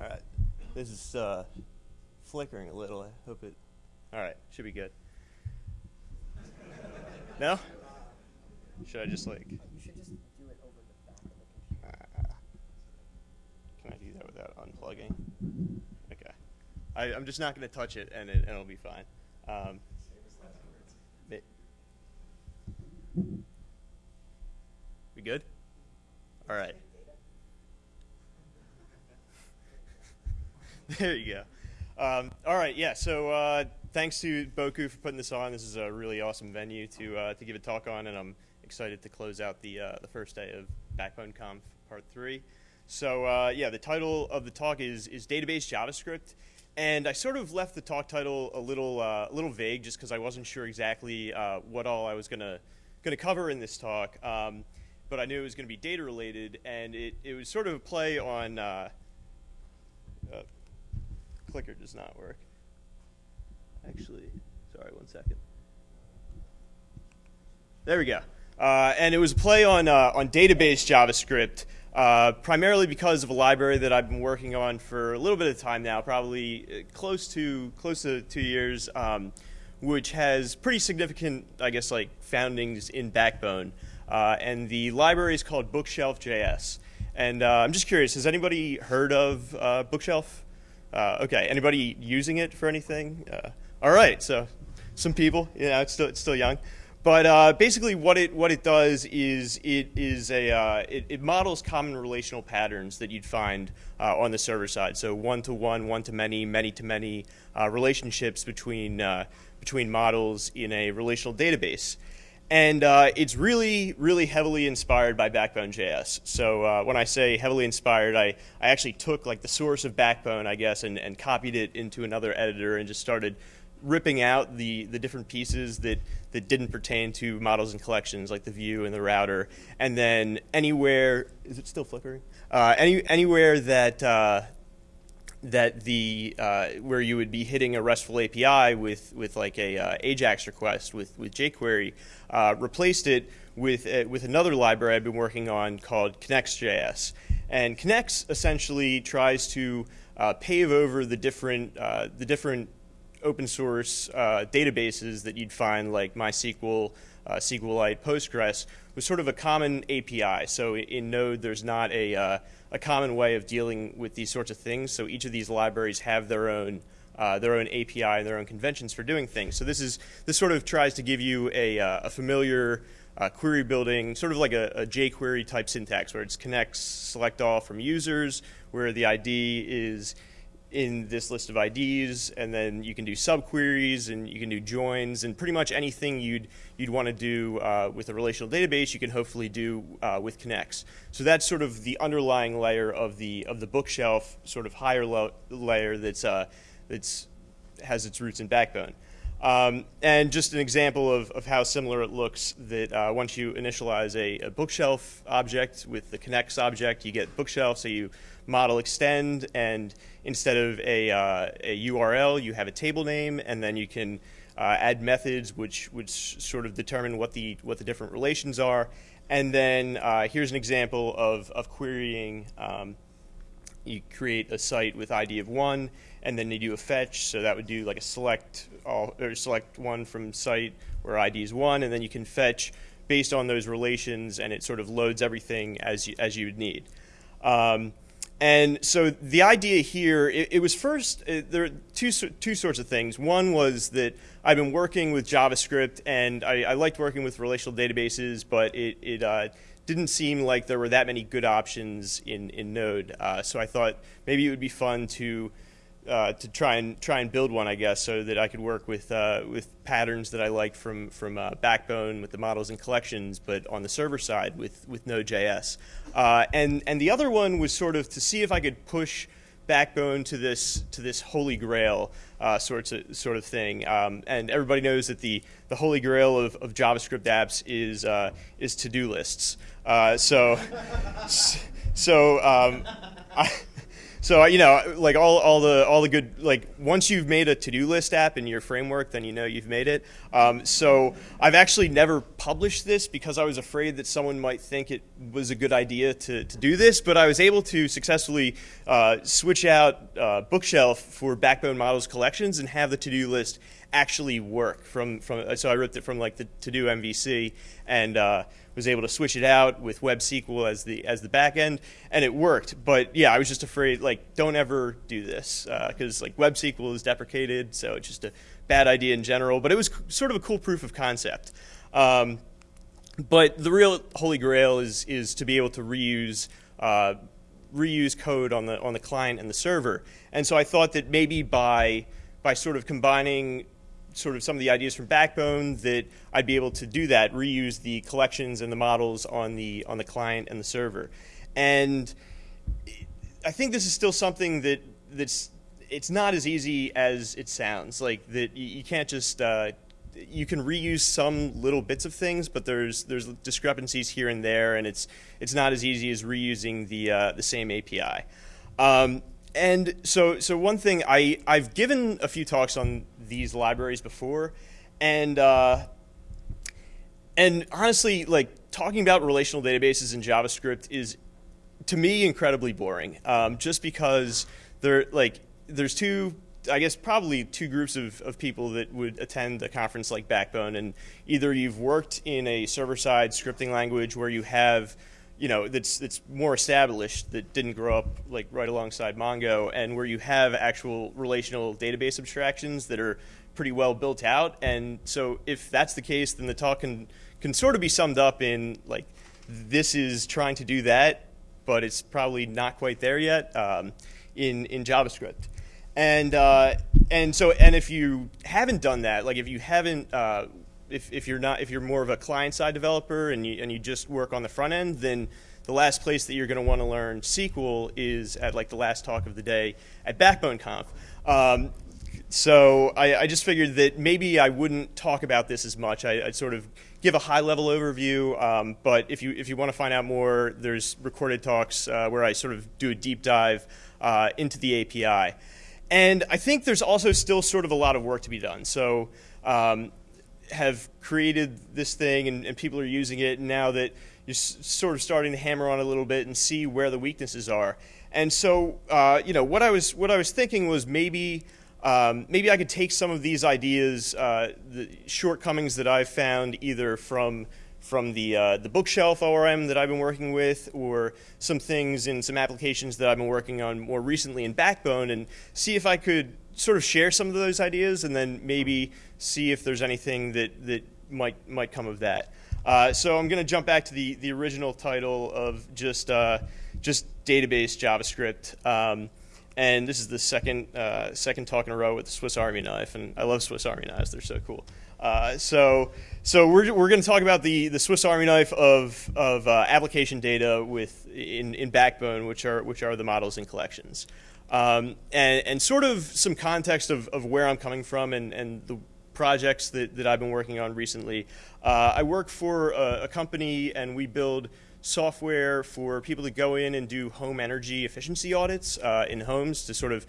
All right. This is uh, flickering a little. I hope it. All right. Should be good. No? Should I just like. You should just do it over the back of the computer. Uh, can I do that without unplugging? Okay. I, I'm just not going to touch it, and, it, and it'll be fine. Um, we good? All right. there you go. Um, all right, yeah. So uh, thanks to Bocoup for putting this on. This is a really awesome venue to uh, to give a talk on, and I'm excited to close out the uh, the first day of Backbone Conf Part Three. So uh, yeah, the title of the talk is is database JavaScript, and I sort of left the talk title a little uh, a little vague just because I wasn't sure exactly uh, what all I was gonna gonna cover in this talk. Um, but I knew it was going to be data related, and it, it was sort of a play on. Clicker does not work. Actually, sorry, one second. There we go. Uh, and it was a play on uh, on database JavaScript, uh, primarily because of a library that I've been working on for a little bit of time now, probably uh, close to close to two years, um, which has pretty significant, I guess, like foundings in Backbone. Uh, and the library is called Bookshelf.js. And uh, I'm just curious, has anybody heard of uh, Bookshelf? Uh, okay, anybody using it for anything? Uh, all right, so some people, know, it's still, it's still young. But uh, basically, what it what it does is it is a uh, it, it, models common relational patterns that you'd find uh, on the server side. So one to one, one to many, many to many uh, relationships between between models in a relational database. And uh, it's really, really heavily inspired by Backbone.js. So uh, when I say heavily inspired, I, I actually took like the source of Backbone, I guess, and, and copied it into another editor and just started ripping out the, the different pieces that, that didn't pertain to models and collections, like the view and the router. And then anywhere, is it still flickering? Uh, any, anywhere that, uh, that the uh, where you would be hitting a RESTful API with with like a uh, AJAX request with with jQuery, uh, replaced it with uh, with another library I've been working on called Knex.js. And Connexx essentially tries to uh, pave over the different uh, the different open source databases that you'd find like MySQL, SQLite, Postgres with sort of a common API. So in Node, there's not a a common way of dealing with these sorts of things. So each of these libraries have their own uh, their own API and their own conventions for doing things. So this is this sort of tries to give you a, uh, a familiar uh, query building, sort of like a, a, jQuery type syntax, where it's knex select all from users, where the ID is in this list of IDs, and then you can do subqueries and you can do joins, and pretty much anything you'd you'd want to do uh, with a relational database, you can hopefully do uh, with Knex. So that's sort of the underlying layer of the of the bookshelf, sort of higher layer that's uh, that's has its roots in Backbone. Um, and just an example of, of how similar it looks that uh, once you initialize a, a, bookshelf object with the knex object, you get bookshelf, so you model extend, and instead of a, uh, a URL, you have a table name, and then you can uh, add methods which, which sort of determine what the, what the different relations are. And then uh, here's an example of, of querying. Um, you create a site with ID of one, and then you do a fetch. So that would do like a select all or select one from site where ID is one, and then you can fetch based on those relations, and it sort of loads everything as you, as you would need. Um, and so the idea here, it, it was first, it, uh, there are two, two sorts of things. One was that I've been working with JavaScript and I, I liked working with relational databases, but it, it uh, didn't seem like there were that many good options in, in Node. Uh, so I thought maybe it would be fun to uh, to try and try and build one, I guess, so that I could work with uh, with patterns that I liked from from uh, Backbone with the models and collections, but on the server side with with Node.js. Uh, and and the other one was sort of to see if I could push Backbone to this to this holy grail uh, sorts of sort of thing. Um, and everybody knows that the the holy grail of, of JavaScript apps is is to do lists. so so um, I so you know, like all, all the all the good like once you've made a to do list app in your framework, then you know you've made it. Um, so I've actually never published this because I was afraid that someone might think it was a good idea to, to do this. But I was able to successfully uh, switch out uh, Bookshelf for Backbone Models collections and have the to do list actually work from from. So I wrote it from like the to do MVC and. Uh, was able to switch it out with Web SQL as the as the backend, and it worked. But yeah, I was just afraid like don't ever do this because uh, like Web SQL is deprecated, so it's just a bad idea in general. But it was sort of a cool proof of concept. Um, but the real holy grail is is to be able to reuse. Uh, reuse code on the on the client and the server. And so I thought that maybe by by sort of combining sort of some of the ideas from Backbone that I'd be able to do that, reuse the collections and the models on the on the client and the server. And I think this is still something that that's it's not as easy as it sounds. Like that you can't just uh, you can reuse some little bits of things, but there's there's discrepancies here and there, and it's it's not as easy as reusing the uh, the same API. Um, and so so one thing I I've given a few talks on these libraries before, and uh, and honestly, like talking about relational databases in JavaScript is to me incredibly boring. Um, just because there like there's two I guess probably two groups of, of people that would attend a conference like Backbone, and either you've worked in a server-side scripting language where you have you know that's that's more established that didn't grow up like right alongside Mongo and where you have actual relational database abstractions that are pretty well built out. And so if that's the case then the talk can can sort of be summed up in like this is trying to do that but it's probably not quite there yet um, in in JavaScript. And uh, and so and if you haven't done that like if you haven't uh, if, if you're not if you're more of a client side developer and you and you just work on the front end, then the last place that you're going to want to learn SQL is at like the last talk of the day at Backbone Conf. Um, so I, I, just figured that maybe I wouldn't talk about this as much. I, would sort of give a high level overview, um, but if you if you want to find out more, there's recorded talks uh, where I sort of do a deep dive uh, into the API. And I think there's also still sort of a lot of work to be done. So um, have created this thing and, and people are using it now that you're sort of starting to hammer on a little bit and see where the weaknesses are. And so, uh, you know, what I was what I was thinking was maybe um, maybe I could take some of these ideas, uh, the shortcomings that I've found either from from the uh, the bookshelf ORM that I've been working with, or some things in some applications that I've been working on more recently in Backbone, and see if I could sort of share some of those ideas, and then maybe see if there's anything that, that might, might come of that. Uh, so I'm going to jump back to the, the original title of just, uh, just database JavaScript. Um, and this is the second, uh, second talk in a row with the Swiss Army knife. And I love Swiss Army knives, they're so cool. Uh, so, so we're, we're going to talk about the, the Swiss Army knife of, of uh, application data with, in, in Backbone, which are, which are the models and collections. Um, and, and sort of some context of, of where I'm coming from and, and the projects that, that I've been working on recently. Uh, I work for a, a, company and we build software for people to go in and do home energy efficiency audits uh, in homes to sort of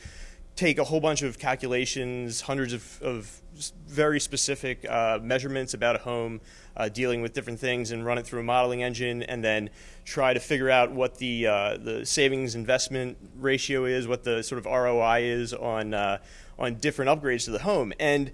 take a whole bunch of calculations, hundreds of, of very specific uh, measurements about a home, uh, dealing with different things, and run it through a modeling engine, and then try to figure out what the uh, the savings investment ratio is, what the sort of ROI is on uh, on different upgrades to the home, and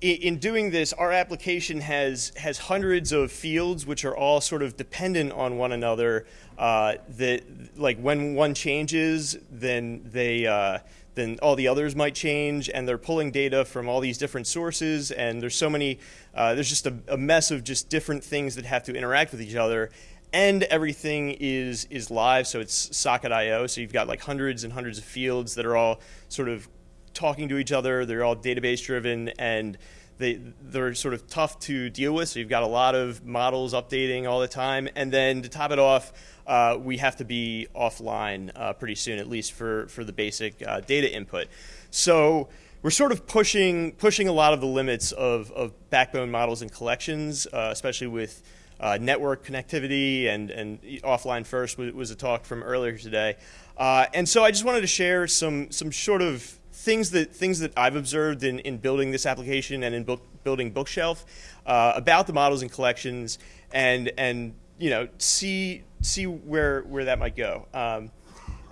in doing this, our application has has hundreds of fields which are all sort of dependent on one another. Uh, that like when one changes, then they uh, then all the others might change, and they're pulling data from all these different sources. And there's so many. Uh, there's just a, a mess of just different things that have to interact with each other. And everything is is live, so it's Socket.io. So you've got like hundreds and hundreds of fields that are all sort of talking to each other. They're all database driven and they they're sort of tough to deal with. So you've got a lot of models updating all the time, and then to top it off, uh, we have to be offline uh, pretty soon, at least for for the basic uh, data input. So we're sort of pushing pushing a lot of the limits of, of backbone models and collections, uh, especially with uh, network connectivity and, and offline first was, a talk from earlier today. Uh, and so I just wanted to share some, some sort of things that, things that I've observed in, in building this application and in book, building Bookshelf uh, about the models and collections and, and you know, see, see where, where that might go. Um,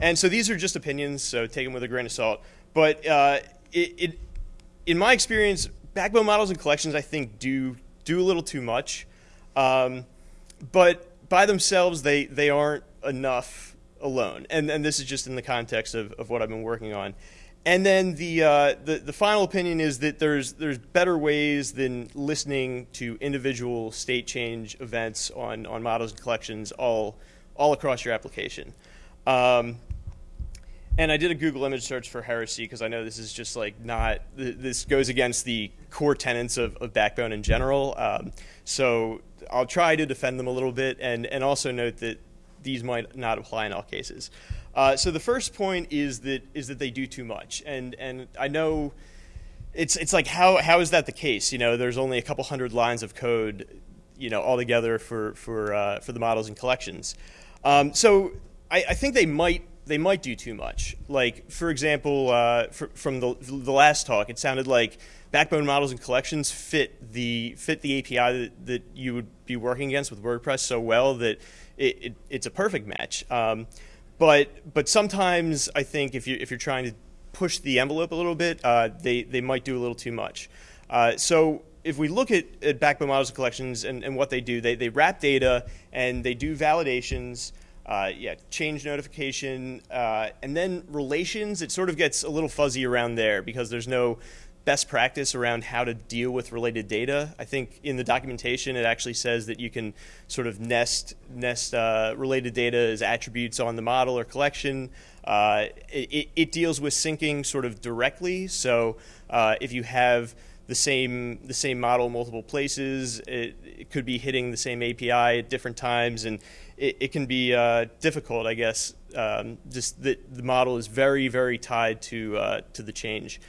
and so these are just opinions, so take them with a grain of salt. But uh, it, it, in my experience, backbone models and collections, I think, do do a little too much. Um, but by themselves, they they aren't enough alone. And and this is just in the context of, of what I've been working on. And then the, uh, the the final opinion is that there's there's better ways than listening to individual state change events on on models and collections all all across your application. Um, and I did a Google image search for heresy because I know this is just like not, this goes against the core tenets of, of Backbone in general. Um, so I'll try to defend them a little bit and, and also note that these might not apply in all cases. Uh, so the first point is that is that they do too much, and and I know it's it's like how how is that the case? You know, there's only a couple hundred lines of code, you know, altogether for for uh, for the models and collections. Um, so I, I think they might they might do too much. Like, for example, uh, from the, the last talk, it sounded like backbone models and collections fit the fit the API that, that you would be working against with WordPress so well that it, it, it's a perfect match. Um, but but sometimes I think if you if you're trying to push the envelope a little bit, uh, they they might do a little too much. Uh, so if we look at, at backbone models and collections and, and what they do, they, they wrap data and they do validations uh, yeah, change notification, uh, and then relations, it sort of gets a little fuzzy around there because there's no best practice around how to deal with related data. I think in the documentation it actually says that you can sort of nest nest uh, related data as attributes on the model or collection. Uh, it, it, deals with syncing sort of directly. So uh, if you have the same the same model multiple places, it, it could be hitting the same API at different times, and it, it can be uh, difficult, I guess. Um, just that the model is very, very tied to uh, to the change,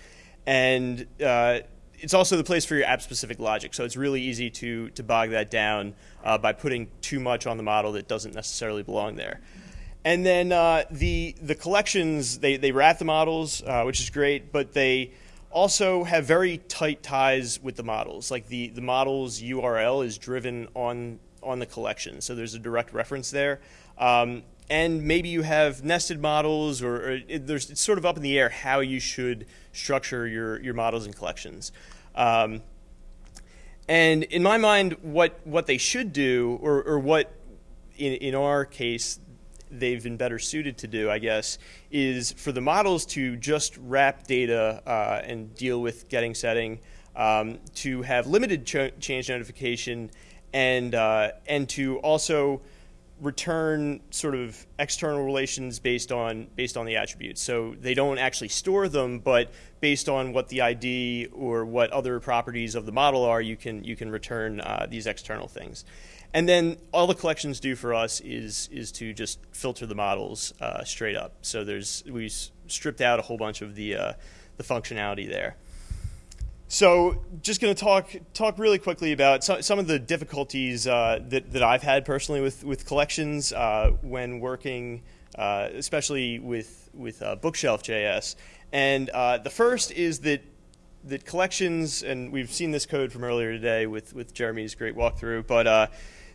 and uh, it's also the place for your app-specific logic. So it's really easy to to bog that down uh, by putting too much on the model that doesn't necessarily belong there. And then uh, the the collections they they wrap the models, uh, which is great, but they also have very tight ties with the models. Like the, the model's URL is driven on on the collection. So there's a direct reference there. Um, and maybe you have nested models or, or it, there's, it's sort of up in the air how you should structure your, your models and collections. Um, and in my mind, what, what they should do, or, or what in, in our case, they've been better suited to do, I guess, is for the models to just wrap data uh, and deal with getting setting, um, to have limited ch change notification and uh, and to also return sort of external relations based on based on the attributes. So they don't actually store them, but based on what the ID or what other properties of the model are, you can you can return uh, these external things. And then all the collections do for us is is to just filter the models uh, straight up. So there's we stripped out a whole bunch of the uh, the functionality there. So just going to talk talk really quickly about some, some of the difficulties uh, that, that I've had personally with, with collections uh, when working, uh, especially with, with uh, Bookshelf.js. And uh, the first is that, that collections, and we've seen this code from earlier today with, with Jeremy's great walkthrough, but uh,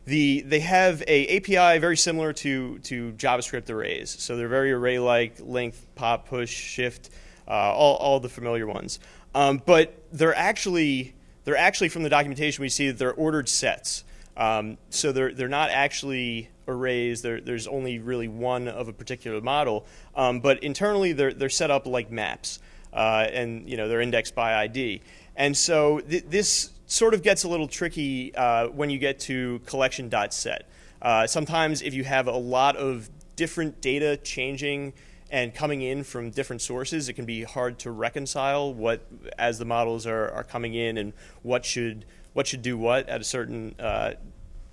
the, they have a API very similar to, to JavaScript arrays. So they're very array-like, length, pop, push, shift, all, all the familiar ones. Um, but they're actually they're actually from the documentation we see that they're ordered sets. Um, so they're they're not actually arrays. There's only really one of a particular model. Um, but internally they're they're set up like maps, uh, and you know they're indexed by ID. And so th this sort of gets a little tricky uh, when you get to collection.set. Uh, sometimes if you have a lot of different data changing and coming in from different sources, it can be hard to reconcile what, as the models are, are coming in and what should, what should do what at a certain uh,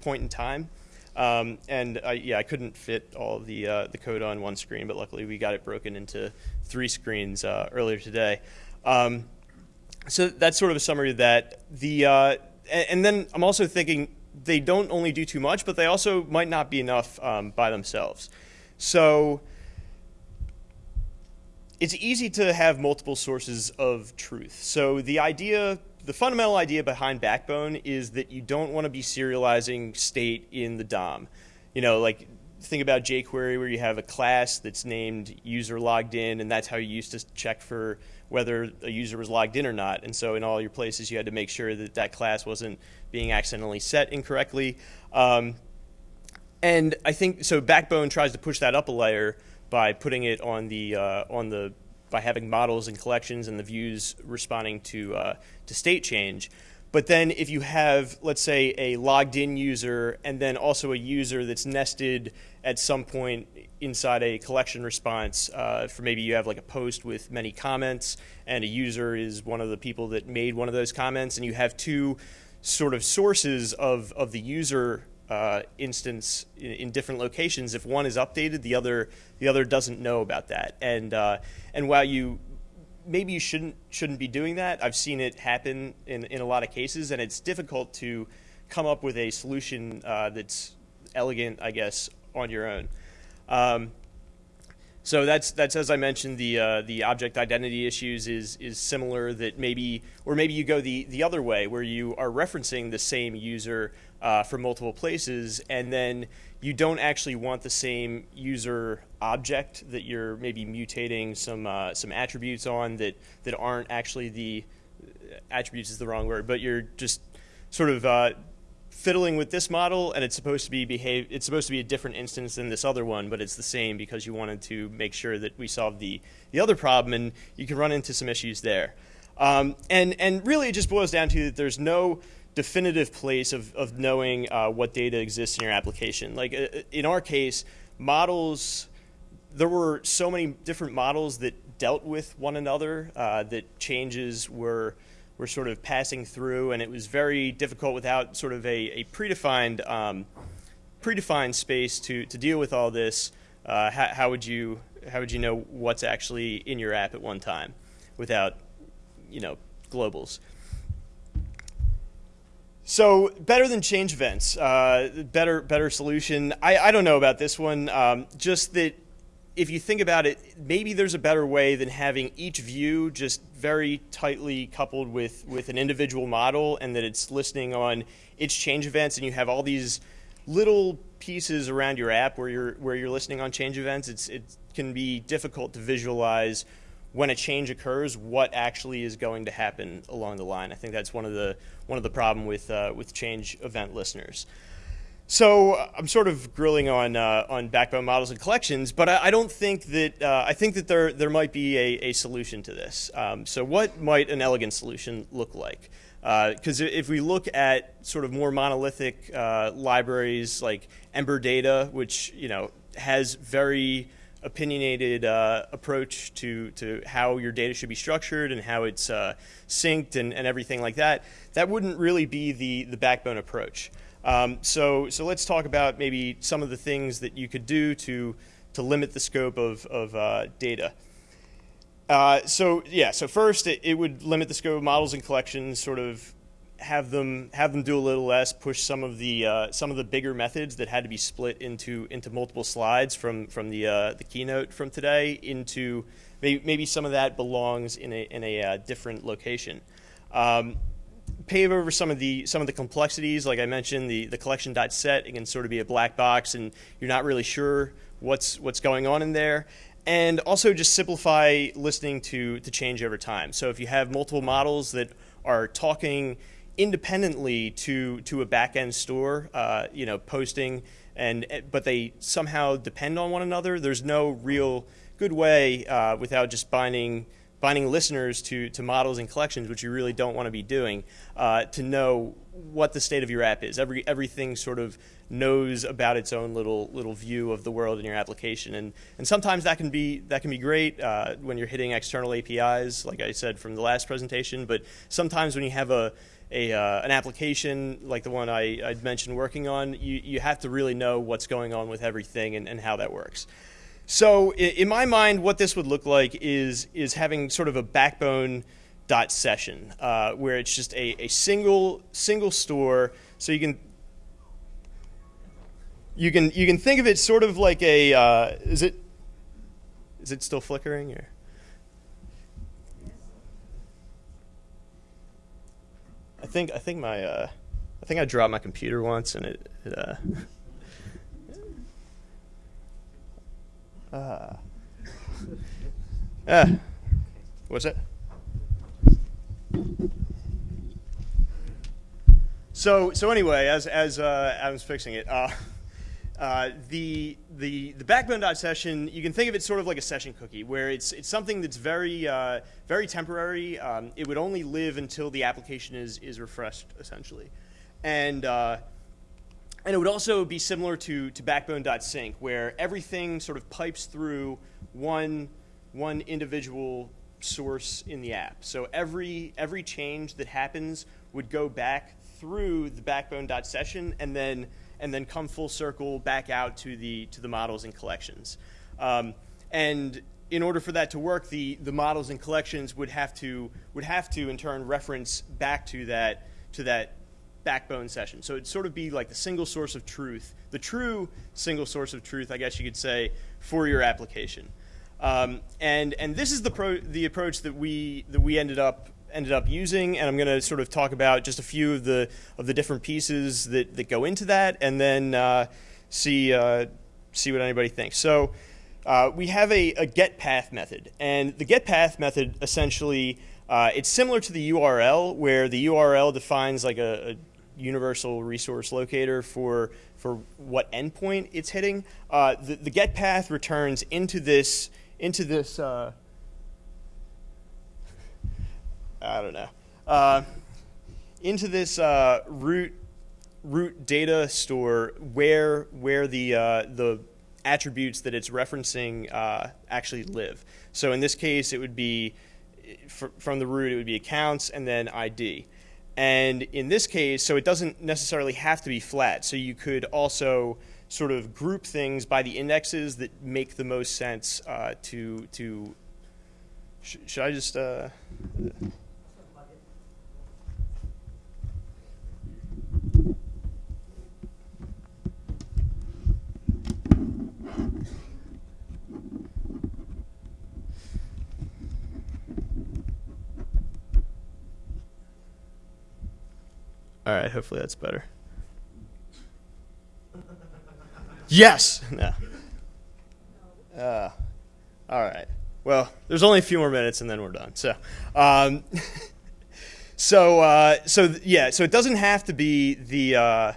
point in time. Um, and I, yeah, I couldn't fit all the, uh, the code on one screen, but luckily we got it broken into three screens uh, earlier today. Um, so that's sort of a summary of that. The, uh, and, and then I'm also thinking they don't only do too much, but they also might not be enough um, by themselves. So it's easy to have multiple sources of truth. So the idea, the fundamental idea behind Backbone is that you don't want to be serializing state in the DOM. You know, like think about jQuery where you have a class that's named user logged in, and that's how you used to check for whether a user was logged in or not. And so in all your places, you had to make sure that that class wasn't being accidentally set incorrectly. Um, and I think so. Backbone tries to push that up a layer by putting it on the uh, on the by having models and collections and the views responding to uh, to state change. But then if you have, let's say, a logged in user and then also a user that's nested at some point inside a collection response, uh, for maybe you have like a post with many comments and a user is one of the people that made one of those comments and you have two sort of sources of, of the user uh, instance in, in, different locations. If one is updated, the other the other doesn't know about that. And uh, and while you maybe you shouldn't shouldn't be doing that, I've seen it happen in in a lot of cases, and it's difficult to come up with a solution uh, that's elegant, I guess, on your own. Um, so that's that's as I mentioned the uh, the object identity issues is is similar that maybe or maybe you go the the other way where you are referencing the same user uh, from multiple places and then you don't actually want the same user object that you're maybe mutating some uh, some attributes on that that aren't actually the attributes is the wrong word but you're just sort of uh, fiddling with this model and it's supposed to be behave it's supposed to be a different instance than this other one but it's the same because you wanted to make sure that we solve the the other problem and you can run into some issues there. Um, and and really it just boils down to that there's no definitive place of, of knowing uh, what data exists in your application. Like uh, in our case models there were so many different models that dealt with one another uh, that changes were were sort of passing through, and it was very difficult without sort of a, a predefined um, predefined space to, to deal with all this. Uh, how, how, would you how would you know what's actually in your app at one time without you know globals? So better than change events, uh, better better solution. I, I don't know about this one. Um, just that if you think about it, maybe there's a better way than having each view just very tightly coupled with, with an individual model and that it's listening on its change events and you have all these little pieces around your app where you're, where you're listening on change events. It's, it can be difficult to visualize when a change occurs, what actually is going to happen along the line. I think that's one of the, one of the problem with, uh, with change event listeners. So I'm sort of grilling on uh, on backbone models and collections, but I, I don't think that uh, I think that there there might be a, a solution to this. Um, so what might an elegant solution look like? Because uh, if we look at sort of more monolithic uh, libraries like Ember Data, which you know has very opinionated uh, approach to, to how your data should be structured and how it's uh, synced and, and everything like that, that wouldn't really be the, the backbone approach. Um, so, so let's talk about maybe some of the things that you could do to, to limit the scope of, of uh, data. Uh, so yeah, so first it, it, would limit the scope of models and collections, sort of have them have them do a little less, push some of the uh, some of the bigger methods that had to be split into into multiple slides from from the uh, the keynote from today into maybe maybe some of that belongs in a in a uh, different location. Um, pave over some of the some of the complexities. Like I mentioned, the the collection dot set it can sort of be a black box, and you're not really sure what's what's going on in there. And also just simplify listening to to change over time. So if you have multiple models that are talking independently to to a backend store, uh, you know, posting and but they somehow depend on one another. There's no real good way uh, without just binding binding listeners to, to models and collections, which you really don't want to be doing, uh, to know what the state of your app is. Every everything sort of knows about its own little little view of the world in your application, and and sometimes that can be that can be great uh, when you're hitting external APIs, like I said from the last presentation. But sometimes when you have a a, uh, an application like the one I, I'd mentioned working on, you, you have to really know what's going on with everything and, and how that works. So in my mind, what this would look like is, is having sort of a backbone dot session uh, where it's just a, a single, single store. So you can you can you can think of it sort of like a uh, is it is it still flickering or I think I think my uh, I think I dropped my computer once and it, it uh, uh, uh, what's that? So so anyway, as as uh, Adam's fixing it, uh, uh, the the the backbone dot session you can think of it sort of like a session cookie, where it's it's something that's very uh, very temporary. Um, it would only live until the application is is refreshed essentially, and uh, and it would also be similar to to backbone dot sync, where everything sort of pipes through one one individual source in the app. So every every change that happens would go back through the backbone.session and then and then come full circle back out to the to the models and collections. Um, and in order for that to work, the the models and collections would have to would have to in turn reference back to that to that backbone session. So it'd sort of be like the single source of truth, the true single source of truth, I guess you could say, for your application. Um, and and this is the pro, the approach that we that we ended up ended up using, and I'm going to sort of talk about just a few of the of the different pieces that, that go into that, and then uh, see uh, see what anybody thinks. So uh, we have a, a, get path method, and the get path method essentially uh, it's similar to the URL, where the URL defines like a, a universal resource locator for for what endpoint it's hitting. Uh, the, the get path returns into this into this, uh, I don't know, uh, into this uh, root root data store where where the uh, the attributes that it's referencing uh, actually live. So in this case, it would be from the root, it would be accounts and then ID. And in this case, so it doesn't necessarily have to be flat. So you could also sort of group things by the indexes that make the most sense uh, to to. Sh should I just? Uh, All right, hopefully that's better. Yes. No. Uh, all right. Well, there's only a few more minutes and then we're done. So, um, so, uh, so yeah. So it doesn't have to be the. Uh,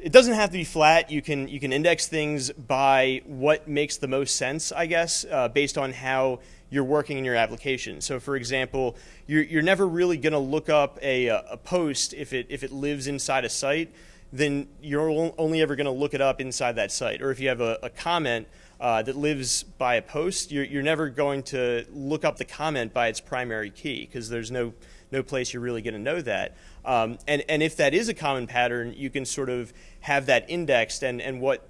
it doesn't have to be flat. You can you can index things by what makes the most sense, I guess, uh, based on how you're working in your application. So, for example, you're, you're never really going to look up a, a post if it if it lives inside a site then you're only ever going to look it up inside that site. Or if you have a, a comment uh, that lives by a post, you're, you're, never going to look up the comment by its primary key because there's no, no place you're really going to know that. Um, and, and if that is a common pattern, you can sort of have that indexed and, and what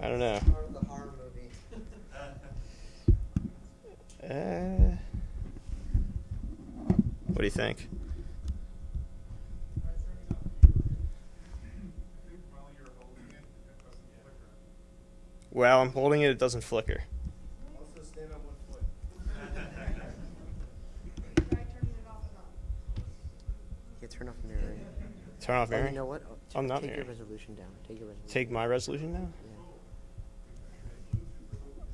I don't know. Part of the horror movie. uh, what do you think? Well, I'm holding it, it doesn't flicker. Also stand on one foot. Yeah, turn off mirroring. Turn off Oh, you know what? Oh, I'm not Take your resolution down. Take your resolution. Take my resolution now?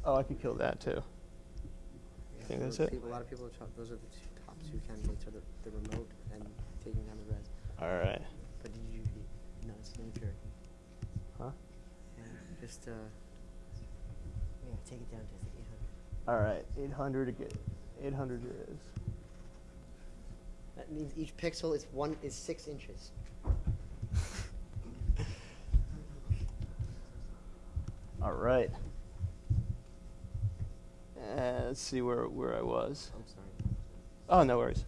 Oh, I could kill that too. Yeah, think that's it? People, a lot of people, those are the two, top two candidates, are the, the remote and taking down the res. All right. But did you, no, it's an impure. Huh? Yeah, just, uh, yeah, take it down to 800. All right. 800 again. 800 it is. That means each pixel is one, is six inches. All right. Uh, let's see where, where I was. I'm sorry. Oh, no worries.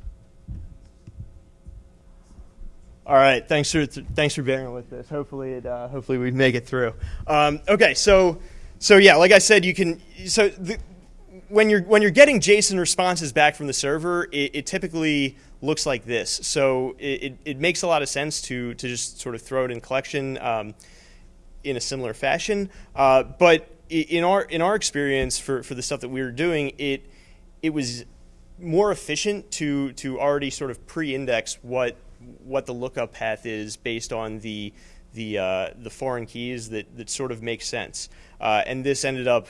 All right, thanks for th- thanks for bearing with this. Hopefully, it uh, hopefully we make it through. Um, okay, so so yeah, like I said, you can so the, when you're when you're getting JSON responses back from the server, it, it typically looks like this. So it, it, it makes a lot of sense to to just sort of throw it in collection um, in a similar fashion. Uh, but in our in our experience for, for the stuff that we were doing, it it was more efficient to to already sort of pre-index what what the lookup path is based on the the uh, the foreign keys that that sort of make sense. Uh, and this ended up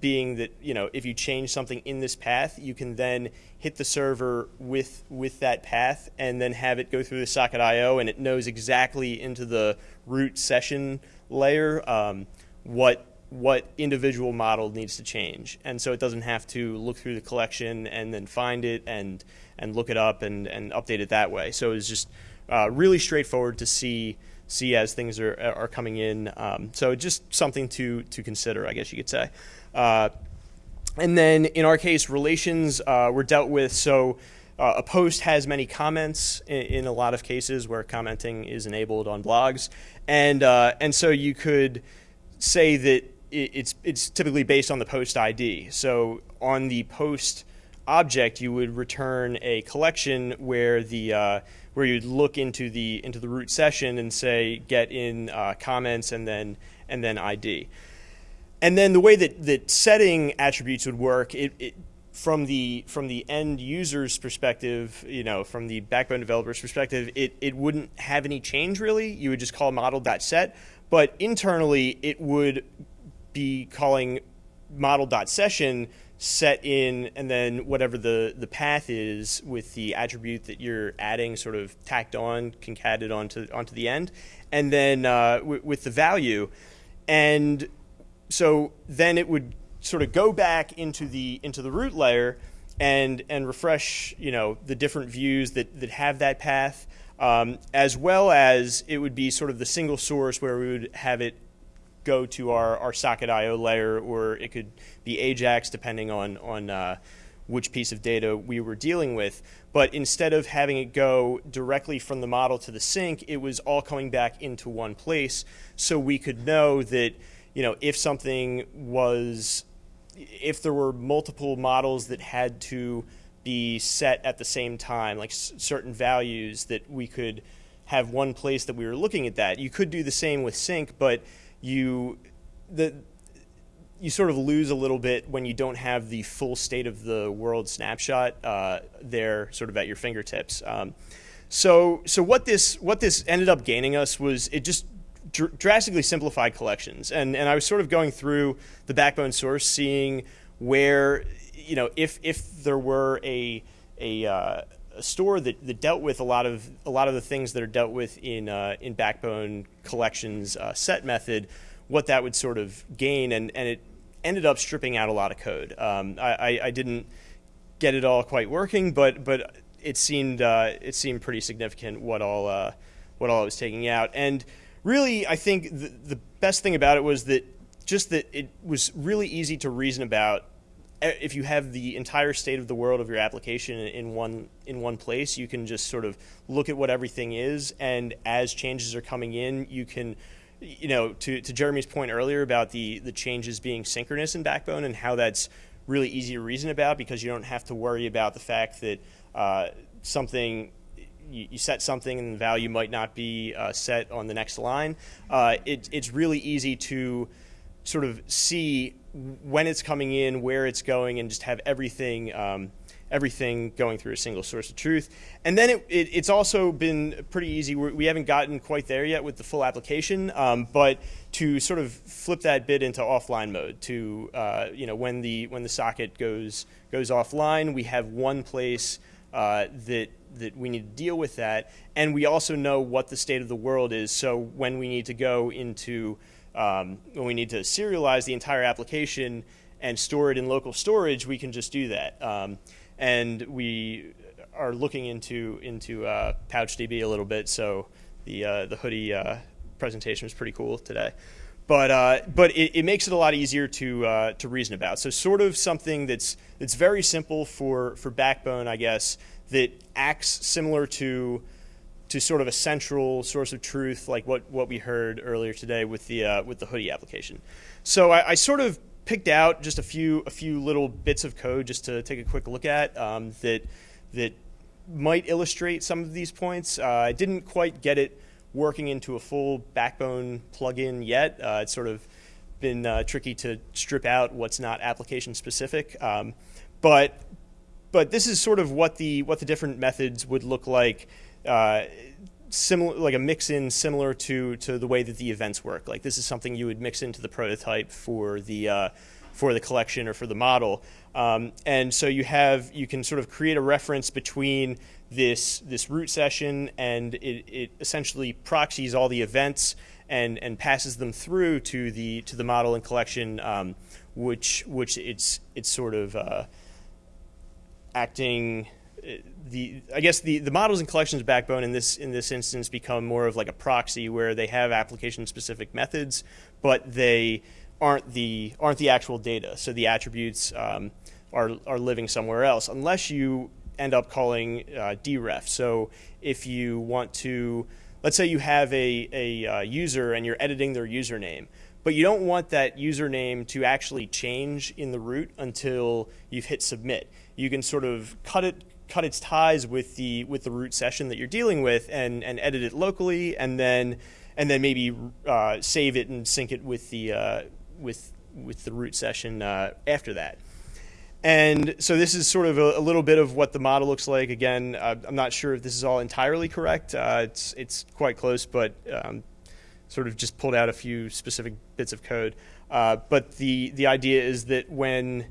being that you know if you change something in this path, you can then hit the server with with that path and then have it go through the socket IO, and it knows exactly into the root session layer um, what what individual model needs to change, and so it doesn't have to look through the collection and then find it and and look it up and and update it that way. So it's just uh, really straightforward to see see as things are are coming in. Um, so just something to to consider, I guess you could say. Uh, and then in our case, relations uh, were dealt with. So uh, a post has many comments in, in, a lot of cases where commenting is enabled on blogs, and uh, and so you could say that it's it's typically based on the post ID. So on the post object, you would return a collection where the uh, where you'd look into the into the root session and say get in uh, comments and then and then ID. And then the way that, that setting attributes would work, it, it from the from the end user's perspective, you know, from the backbone developer's perspective, it, it wouldn't have any change really. You would just call model.set, but internally it would be calling model.session set in and then whatever the, the path is with the attribute that you're adding sort of tacked on, concatenated onto, onto the end, and then uh, with the value. And so then it would sort of go back into the into the root layer and and refresh you know the different views that that have that path um, as well as it would be sort of the single source where we would have it go to our, our socket IO layer, or it could be AJAX depending on, on uh, which piece of data we were dealing with. But instead of having it go directly from the model to the sync, it was all coming back into one place so we could know that you know, if something was, if there were multiple models that had to be set at the same time, like certain values that we could have one place that we were looking at that. You could do the same with sync, but you the you sort of lose a little bit when you don't have the full state of the world snapshot uh, there, sort of at your fingertips. Um, so, so what this what this ended up gaining us was it just dr drastically simplified collections, and and I was sort of going through the backbone source, seeing where you know if if there were a a uh, a store that, that dealt with a lot of a lot of the things that are dealt with in uh, in Backbone collections uh, set method, what that would sort of gain, and and it ended up stripping out a lot of code. Um, I, I, didn't get it all quite working, but but it seemed uh, it seemed pretty significant what all uh, what all I was taking out, and really I think the, the best thing about it was that just that it was really easy to reason about if you have the entire state of the world of your application in one in one place, you can just sort of look at what everything is, and as changes are coming in, you can, you know, to, to Jeremy's point earlier about the the changes being synchronous in Backbone and how that's really easy to reason about because you don't have to worry about the fact that uh, something you, set something and the value might not be uh, set on the next line. Uh, it, it's really easy to sort of see when it's coming in, where it's going, and just have everything um, everything going through a single source of truth. And then it, it, it's also been pretty easy. We're, we have not gotten quite there yet with the full application, um, but to sort of flip that bit into offline mode, to uh, you know when the when the socket goes goes offline, we have one place uh, that that we need to deal with that, and we also know what the state of the world is. So when we need to go into um, when we need to serialize the entire application and store it in local storage, we can just do that. Um, and we are looking into into uh, PouchDB a little bit, so the uh, the hoodie uh, presentation was pretty cool today. But uh, but it, it, makes it a lot easier to uh, to reason about. So sort of something that's that's very simple for for Backbone, I guess, that acts similar to to sort of a central source of truth, like what, what we heard earlier today with the uh, with the hoodie application. So I, I, sort of picked out just a few a few little bits of code just to take a quick look at um, that that might illustrate some of these points. Uh, I didn't quite get it working into a full Backbone plugin yet. Uh, it's sort of been uh, tricky to strip out what's not application specific. Um, but but this is sort of what the what the different methods would look like. Uh, similar, like a mix in similar to to the way that the events work. Like this is something you would mix into the prototype for the uh, for the collection or for the model. Um, and so you have you can sort of create a reference between this this root session and it, it essentially proxies all the events and and passes them through to the to the model and collection, um, which which it's it's sort of uh, acting the I guess the, the models and collections backbone in this in this instance become more of like a proxy where they have application specific methods, but they aren't the aren't the actual data. So the attributes um, are are living somewhere else unless you end up calling uh, deref. So if you want to, let's say you have a a uh, user and you're editing their username, but you don't want that username to actually change in the root until you've hit submit. You can sort of cut it cut its ties with the with the root session that you're dealing with and and edit it locally and then and then maybe uh, save it and sync it with the uh, with with the root session uh, after that. And so this is sort of a, a, little bit of what the model looks like. Again, uh, I'm not sure if this is all entirely correct. Uh, it's it's quite close, but um, sort of just pulled out a few specific bits of code. Uh, but the the idea is that when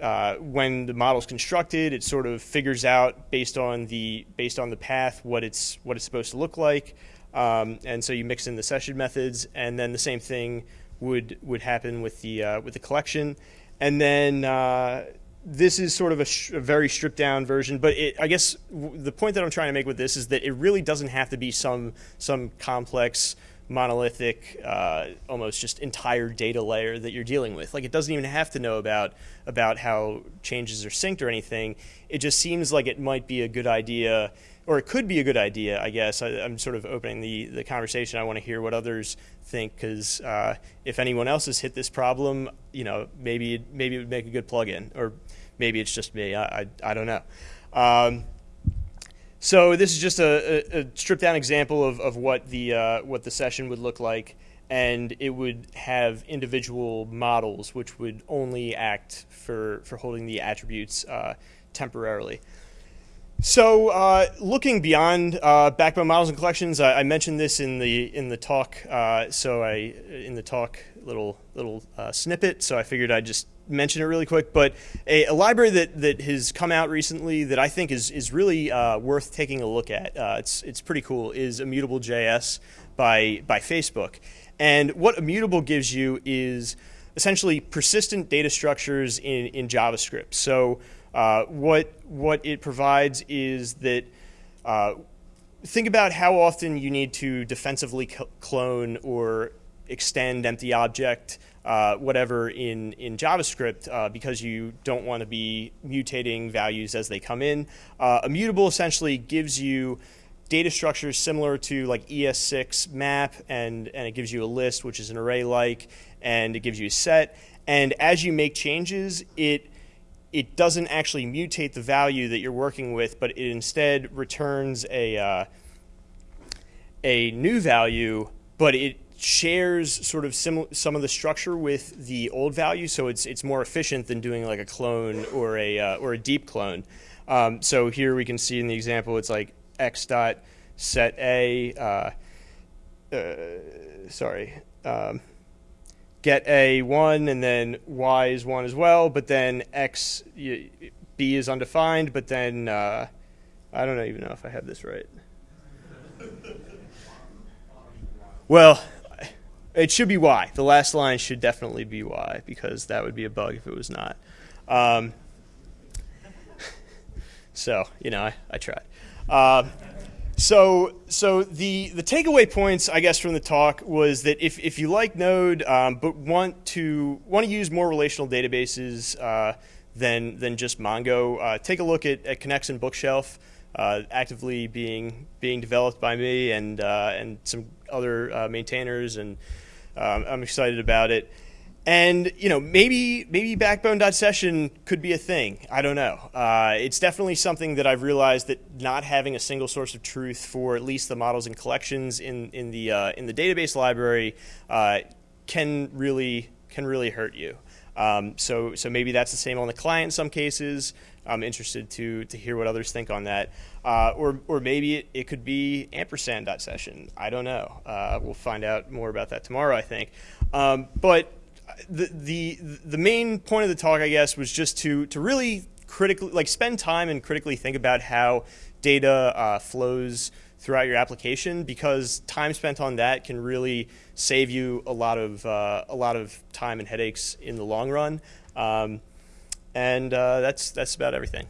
uh, when the model is constructed, it sort of figures out based on the based on the path what it's what it's supposed to look like, um, and so you mix in the session methods, and then the same thing would would happen with the uh, with the collection, and then uh, this is sort of a, a, very stripped down version. But it, I guess the point that I'm trying to make with this is that it really doesn't have to be some some complex monolithic, uh, almost just entire data layer that you're dealing with. Like it doesn't even have to know about about how changes are synced or anything. It just seems like it might be a good idea, or it could be a good idea. I guess I, am sort of opening the the conversation. I want to hear what others think because uh, if anyone else has hit this problem, you know, maybe maybe it would make a good plugin, or maybe it's just me. I I, I don't know. Um, so this is just a, a, a stripped down example of, of what the uh, what the session would look like, and it would have individual models which would only act for for holding the attributes uh, temporarily. So uh, looking beyond uh, backbone models and collections, I, I, mentioned this in the in the talk. Uh, so I in the talk little little uh, snippet. So I figured I'd just mention it really quick, but a, a, library that, that has come out recently that I think is, is really uh, worth taking a look at, uh, it's, it's pretty cool, is Immutable.js by, by Facebook. And what Immutable gives you is essentially persistent data structures in, in JavaScript. So uh, what, what it provides is that uh, think about how often you need to defensively clone or extend empty object uh, whatever in, in JavaScript uh, because you don't want to be mutating values as they come in. Uh, immutable essentially gives you data structures similar to like ES6 map and, and it gives you a list which is an array like and it gives you a set and as you make changes it it doesn't actually mutate the value that you're working with but it instead returns a uh, a new value but it shares sort of some of the structure with the old value, so it's it's more efficient than doing like a clone or a uh, or a deep clone. Um, so here we can see in the example, it's like x dot set a, uh, uh, sorry, um, get a one, and then y is one as well, but then x b is undefined, but then uh, I don't even know if I have this right. Well, it should be Y. The last line should definitely be Y because that would be a bug if it was not. Um, so you know, I, I tried. Uh, so so the the takeaway points I guess from the talk was that if if you like Node um, but want to want to use more relational databases uh, than than just Mongo, uh, take a look at, at and Bookshelf. Uh, actively being being developed by me and uh, and some other uh, maintainers and um, I'm excited about it. and you know maybe maybe backbone.session could be a thing. I don't know. Uh, it's definitely something that i've realized that not having a single source of truth for at least the models and collections in, in the uh, in the database library uh, can really can really hurt you. Um, so so maybe that's the same on the client in some cases i'm interested to to hear what others think on that. Uh, or or maybe it, it could be ampersand.session i don't know. Uh, we'll find out more about that tomorrow i think. Um, but the, the the main point of the talk, I guess, was just to to really critically like spend time and critically think about how data uh, flows throughout your application because time spent on that can really save you a lot of uh, a lot of time and headaches in the long run. Um, and uh, that's that's about everything.